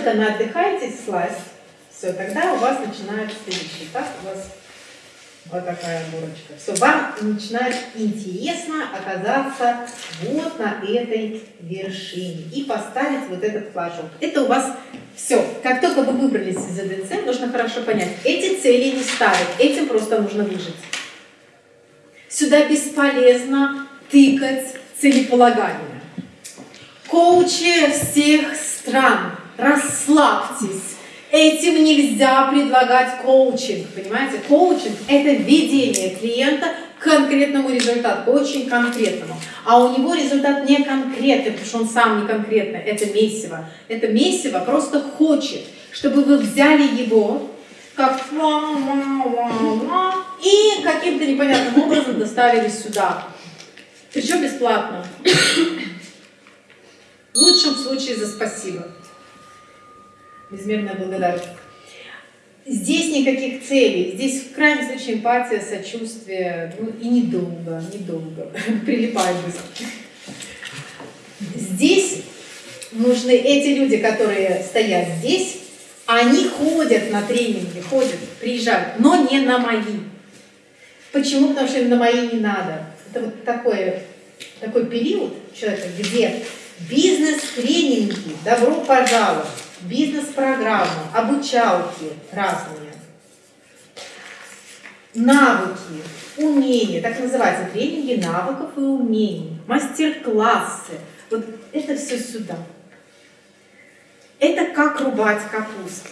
только наотдыхаетесь слазь, все, тогда у вас начинается следующий этап, у вас вот такая горочка. Все, вам начинает интересно оказаться вот на этой вершине и поставить вот этот флажок. Это у вас все. Как только вы выбрались из АДЦ, нужно хорошо понять, эти цели не ставят, этим просто нужно выжить. Сюда бесполезно тыкать целеполагание. Коучи всех стран, расслабьтесь. Этим нельзя предлагать коучинг, понимаете? Коучинг – это введение клиента к конкретному результату, очень конкретному. А у него результат не конкретный, потому что он сам не конкретный, это месиво. Это месиво просто хочет, чтобы вы взяли его, как и каким-то непонятным образом доставили сюда. Причем бесплатно. В лучшем случае за спасибо. Безмерная благодарность. Здесь никаких целей, здесь в крайнем случае эмпатия, сочувствие, ну и недолго, недолго, прилипает быстро. Здесь нужны эти люди, которые стоят здесь, они ходят на тренинги, ходят, приезжают, но не на мои. Почему? Потому что им на мои не надо. Это вот такой, такой период человека, где бизнес-тренинги, добро пожаловать бизнес-программы, обучалки разные, навыки, умения, так называются тренинги навыков и умений, мастер-классы. Вот это все сюда. Это как рубать капусту.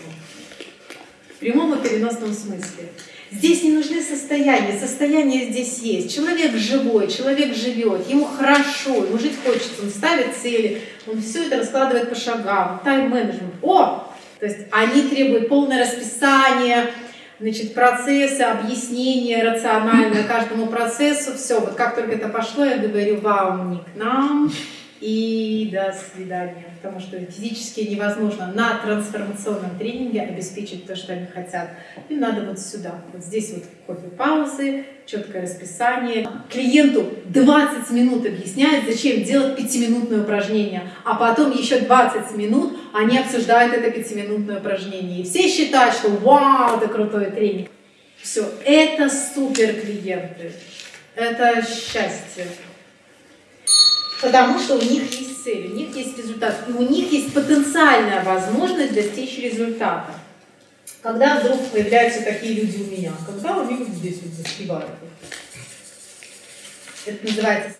В прямом и переносном смысле. Здесь не нужны состояния, состояние здесь есть. Человек живой, человек живет, ему хорошо, ему жить хочется, он ставит цели, он все это раскладывает по шагам, тайм-менеджмент. О! То есть они требуют полное расписание, значит, процессы, объяснения рационально каждому процессу. Все, вот как только это пошло, я говорю, вам не к нам, и до свидания. Потому что физически невозможно на трансформационном тренинге обеспечить то, что они хотят. Им надо вот сюда. Вот здесь вот кофе-паузы, четкое расписание. Клиенту 20 минут объясняют, зачем делать пятиминутное упражнение. А потом еще 20 минут они обсуждают это пятиминутное упражнение. И все считают, что вау, это крутой тренинг. Все, это супер клиенты. Это счастье. Потому что у них есть цель, у них есть результат, и у них есть потенциальная возможность достичь результата. Когда вдруг появляются такие люди у меня, когда они вот здесь вот застревают. Это называется